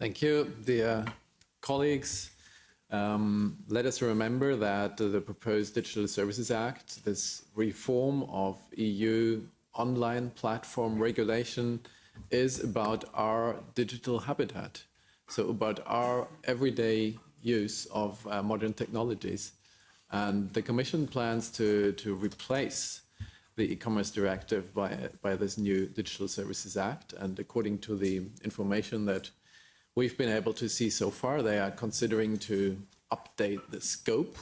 Thank you, dear colleagues. Um, let us remember that the proposed Digital Services Act, this reform of EU online platform regulation, is about our digital habitat. So about our everyday use of uh, modern technologies. And the Commission plans to, to replace the e-commerce directive by, by this new Digital Services Act. And according to the information that we've been able to see so far, they are considering to update the scope,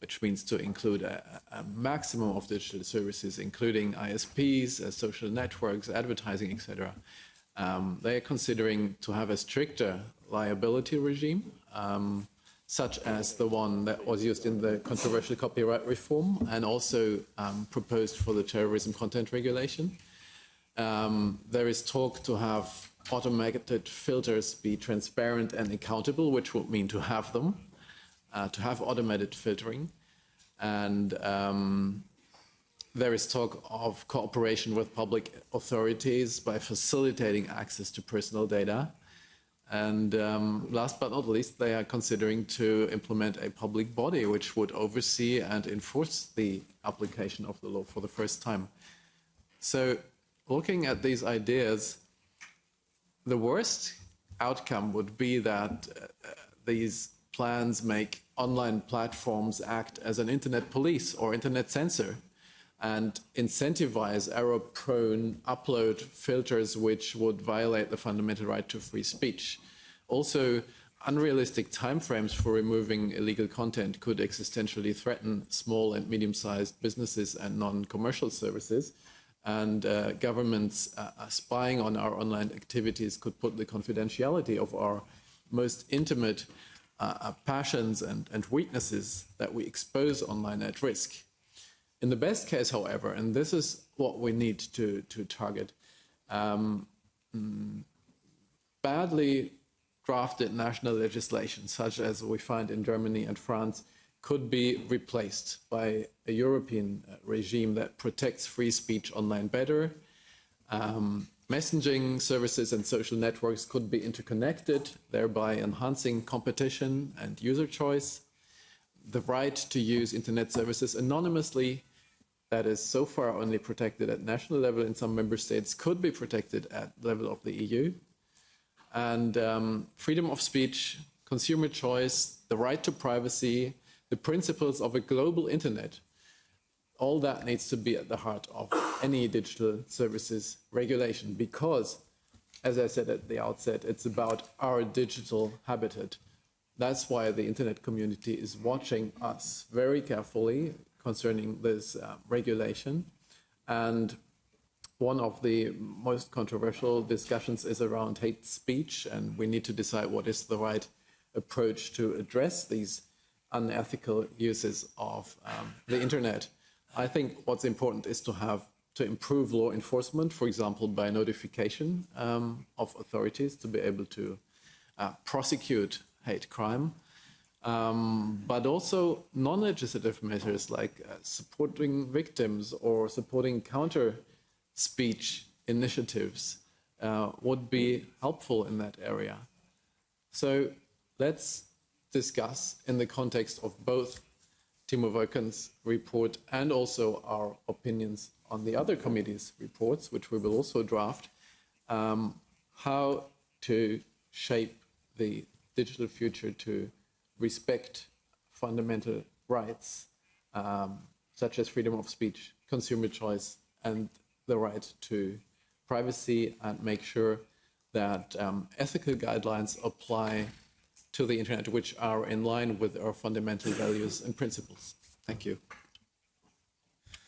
which means to include a, a maximum of digital services, including ISPs, uh, social networks, advertising, etc. Um, they are considering to have a stricter liability regime, um, such as the one that was used in the controversial copyright reform and also um, proposed for the terrorism content regulation. Um, there is talk to have automated filters be transparent and accountable, which would mean to have them, uh, to have automated filtering. And um, there is talk of cooperation with public authorities by facilitating access to personal data. And um, last but not least, they are considering to implement a public body which would oversee and enforce the application of the law for the first time. So looking at these ideas, the worst outcome would be that uh, these plans make online platforms act as an internet police or internet censor and incentivize error-prone upload filters which would violate the fundamental right to free speech. Also, unrealistic timeframes for removing illegal content could existentially threaten small and medium-sized businesses and non-commercial services. And uh, governments uh, spying on our online activities could put the confidentiality of our most intimate uh, uh passions and, and weaknesses that we expose online at risk. In the best case, however, and this is what we need to, to target, um, mm, badly drafted national legislation, such as we find in Germany and France, could be replaced by a European uh, regime that protects free speech online better. Um, messaging services and social networks could be interconnected, thereby enhancing competition and user choice. The right to use internet services anonymously that is so far only protected at national level in some member states could be protected at the level of the EU. And um, freedom of speech, consumer choice, the right to privacy, the principles of a global internet, all that needs to be at the heart of any digital services regulation because, as I said at the outset, it's about our digital habitat. That's why the internet community is watching us very carefully concerning this uh, regulation. And one of the most controversial discussions is around hate speech, and we need to decide what is the right approach to address these unethical uses of um, the internet. I think what's important is to have to improve law enforcement, for example, by notification um, of authorities to be able to uh, prosecute hate crime um, but also non-legislative measures like uh, supporting victims or supporting counter speech initiatives uh, would be helpful in that area. So let's discuss in the context of both Tiemo Wölken's report and also our opinions on the other committees' reports, which we will also draft, um, how to shape the digital future to respect fundamental rights um, such as freedom of speech, consumer choice, and the right to privacy, and make sure that um, ethical guidelines apply to the internet, which are in line with our fundamental values and principles. Thank you.